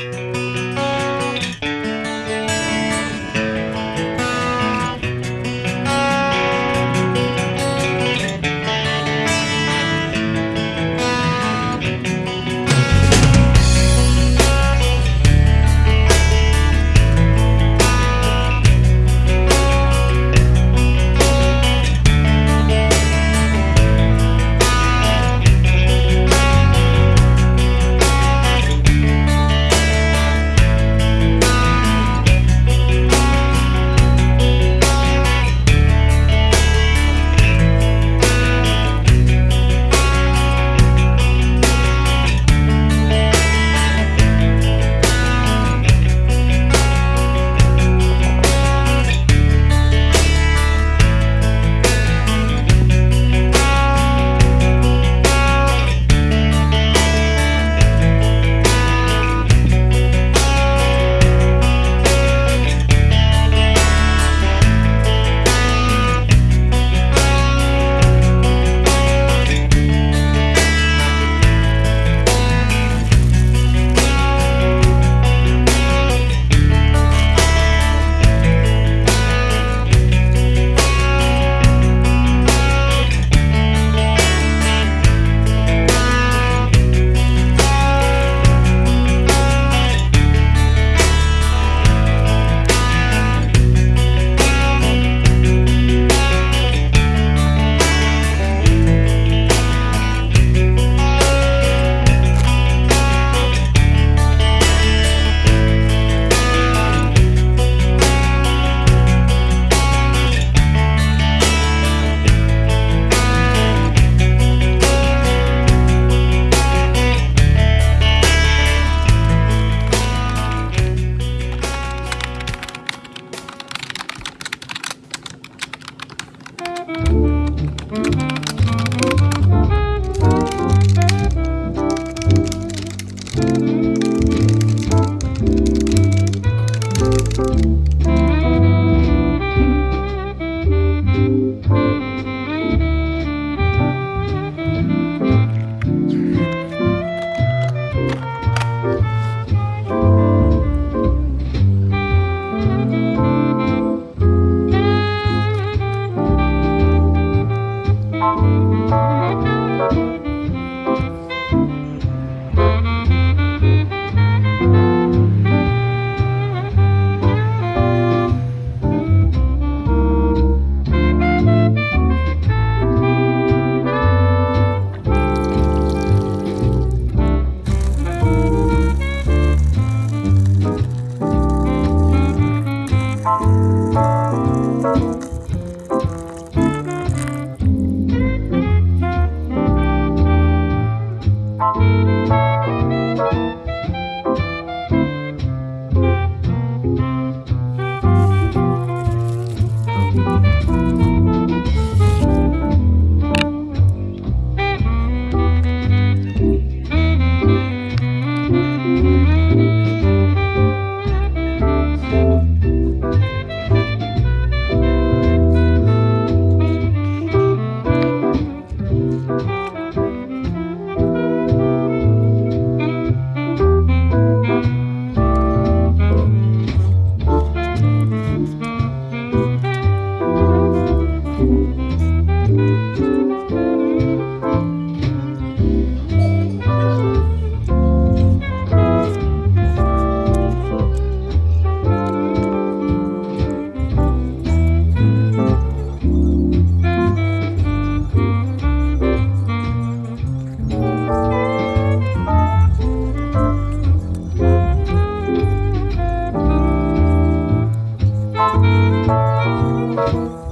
Música Bye.